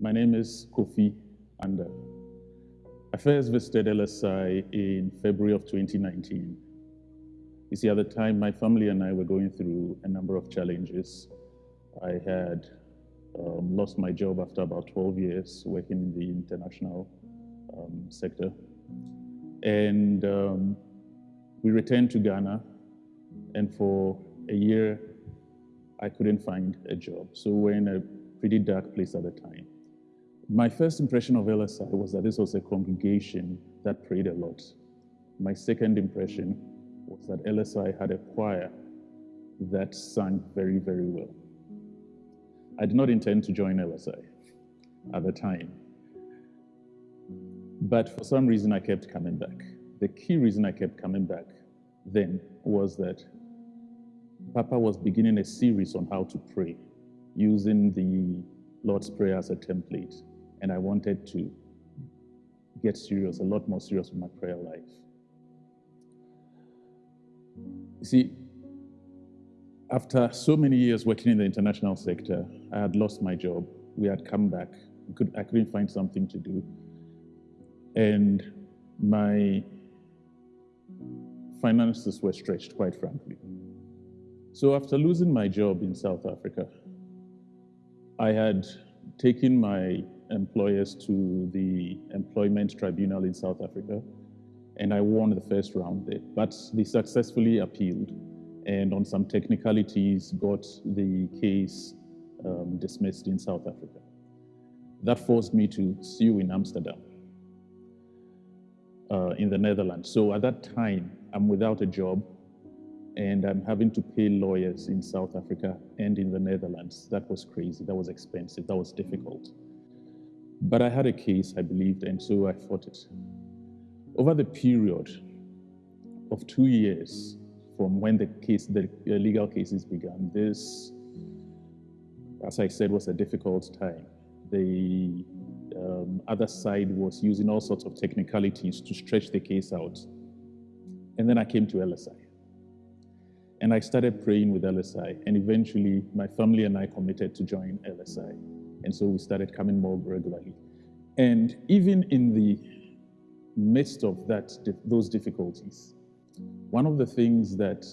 My name is Kofi Anda. I first visited LSI in February of 2019. You see, at the time, my family and I were going through a number of challenges. I had um, lost my job after about 12 years working in the international um, sector. And um, we returned to Ghana, and for a year, I couldn't find a job. So we're in a pretty dark place at the time. My first impression of LSI was that this was a congregation that prayed a lot. My second impression was that LSI had a choir that sang very, very well. I did not intend to join LSI at the time. But for some reason, I kept coming back. The key reason I kept coming back then was that Papa was beginning a series on how to pray using the Lord's Prayer as a template. And I wanted to get serious, a lot more serious with my prayer life. You see, after so many years working in the international sector, I had lost my job. We had come back. I, could, I couldn't find something to do. And my finances were stretched, quite frankly. So after losing my job in South Africa, I had taken my employers to the employment tribunal in South Africa, and I won the first round there. But they successfully appealed, and on some technicalities, got the case um, dismissed in South Africa. That forced me to sue in Amsterdam, uh, in the Netherlands. So at that time, I'm without a job, and I'm having to pay lawyers in South Africa and in the Netherlands. That was crazy. That was expensive. That was difficult. But I had a case, I believed, and so I fought it. Over the period of two years from when the case, the legal cases began, this, as I said, was a difficult time. The um, other side was using all sorts of technicalities to stretch the case out. And then I came to LSI. And I started praying with LSI. And eventually, my family and I committed to join LSI. And so we started coming more regularly. And even in the midst of that, those difficulties, one of the things that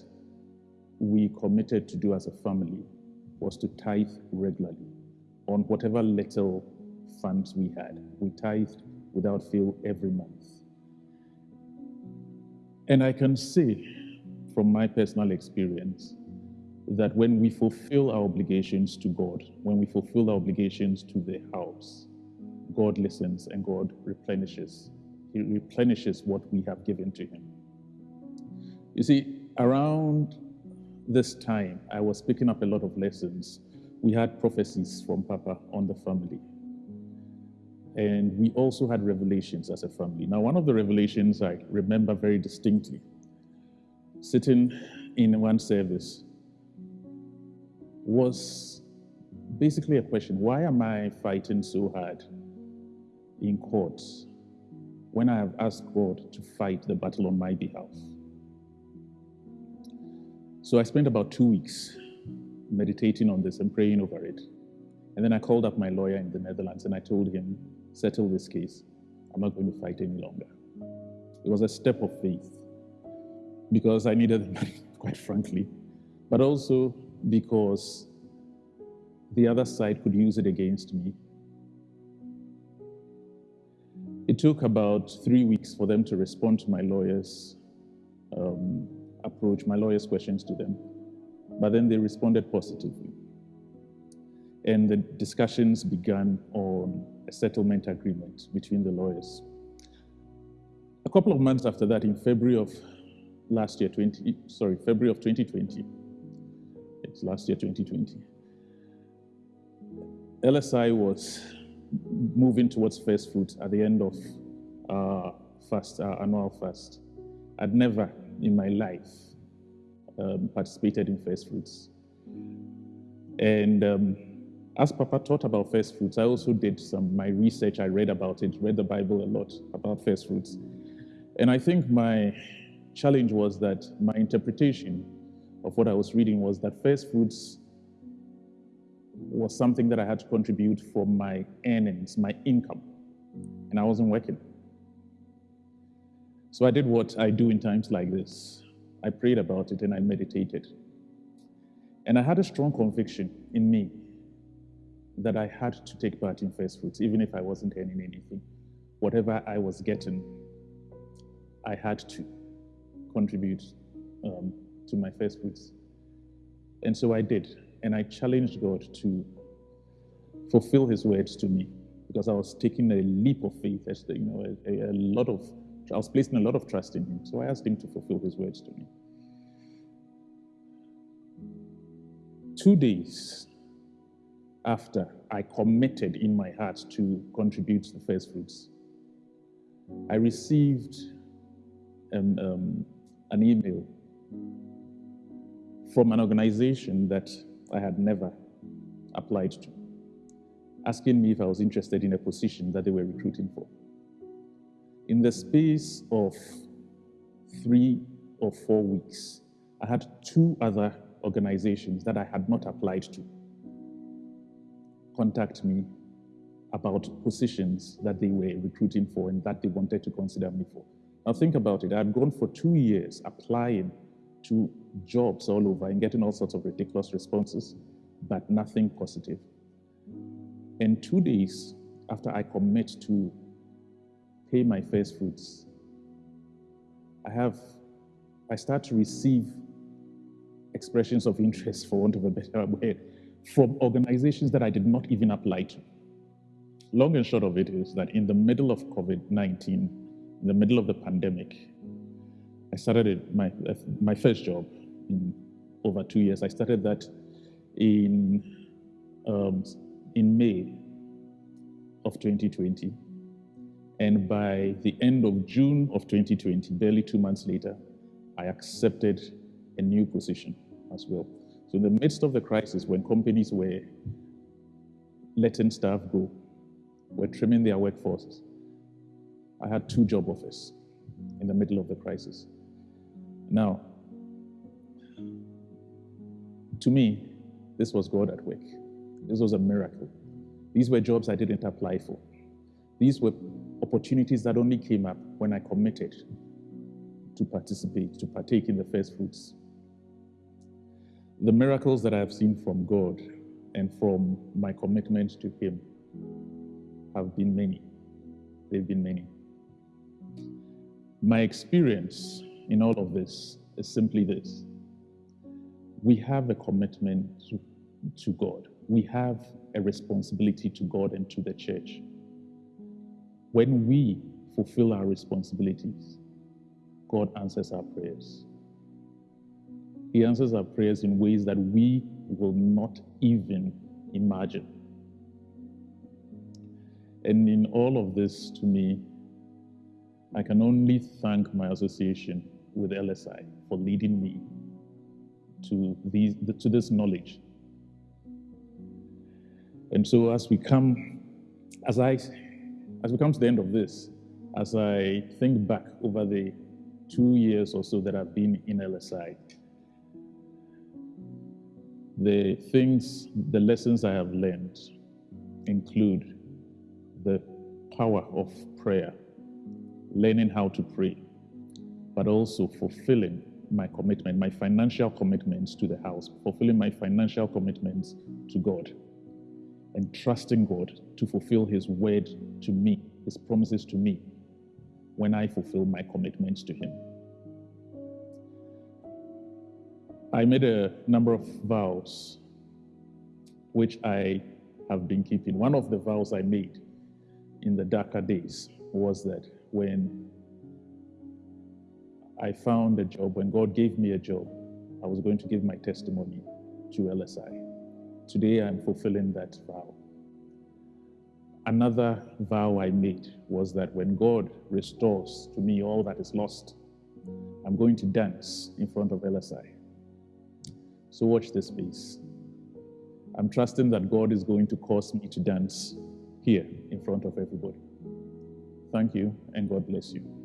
we committed to do as a family was to tithe regularly on whatever little funds we had. We tithed without fail every month. And I can say from my personal experience that when we fulfill our obligations to God, when we fulfill our obligations to the house, God listens and God replenishes. He replenishes what we have given to Him. You see, around this time, I was picking up a lot of lessons. We had prophecies from Papa on the family. And we also had revelations as a family. Now, one of the revelations I remember very distinctly sitting in one service was basically a question why am I fighting so hard in court when I have asked God to fight the battle on my behalf? So I spent about two weeks meditating on this and praying over it. And then I called up my lawyer in the Netherlands and I told him, settle this case. I'm not going to fight any longer. It was a step of faith because I needed the money, quite frankly, but also because the other side could use it against me. It took about three weeks for them to respond to my lawyer's um, approach, my lawyer's questions to them. But then they responded positively. And the discussions began on a settlement agreement between the lawyers. A couple of months after that, in February of last year, 20, sorry, February of 2020, last year, 2020, LSI was moving towards first fruit at the end of our fast, our annual fast. I'd never in my life um, participated in first fruits. And um, as Papa taught about first fruits, I also did some my research. I read about it, read the Bible a lot about first fruits. And I think my challenge was that my interpretation of what I was reading was that first fruits was something that I had to contribute from my earnings, my income, and I wasn't working. So I did what I do in times like this. I prayed about it and I meditated. And I had a strong conviction in me that I had to take part in first fruits, even if I wasn't earning anything. Whatever I was getting, I had to contribute um, to my first fruits. And so I did. And I challenged God to fulfill his words to me because I was taking a leap of faith, as you know, a, a lot of, I was placing a lot of trust in him. So I asked him to fulfill his words to me. Two days after I committed in my heart to contribute to the first fruits, I received um, um, an email from an organization that I had never applied to, asking me if I was interested in a position that they were recruiting for. In the space of three or four weeks, I had two other organizations that I had not applied to contact me about positions that they were recruiting for and that they wanted to consider me for. Now think about it. I had gone for two years applying to jobs all over and getting all sorts of ridiculous responses, but nothing positive. And two days after I commit to pay my first fruits, I have, I start to receive expressions of interest, for want of a better word, from organizations that I did not even apply to. Long and short of it is that in the middle of COVID 19, in the middle of the pandemic, I started my, my first job in over two years. I started that in, um, in May of 2020. And by the end of June of 2020, barely two months later, I accepted a new position as well. So in the midst of the crisis, when companies were letting staff go, were trimming their workforces, I had two job offers in the middle of the crisis. Now, to me, this was God at work. This was a miracle. These were jobs I didn't apply for. These were opportunities that only came up when I committed to participate, to partake in the first fruits the miracles that I have seen from God and from my commitment to Him have been many. They've been many. My experience in all of this is simply this we have a commitment to, to God, we have a responsibility to God and to the church. When we fulfill our responsibilities, God answers our prayers. He answers our prayers in ways that we will not even imagine. And in all of this, to me, I can only thank my association with LSI for leading me to, these, to this knowledge. And so as we come, as I, as we come to the end of this, as I think back over the two years or so that I've been in LSI, the things, the lessons I have learned include the power of prayer, learning how to pray, but also fulfilling my commitment, my financial commitments to the house, fulfilling my financial commitments to God, and trusting God to fulfill His word to me, His promises to me, when I fulfill my commitments to Him. I made a number of vows, which I have been keeping. One of the vows I made in the darker days was that when I found a job, when God gave me a job, I was going to give my testimony to LSI. Today I'm fulfilling that vow. Another vow I made was that when God restores to me all that is lost, I'm going to dance in front of LSI. So watch this space. I'm trusting that God is going to cause me to dance here in front of everybody. Thank you, and God bless you.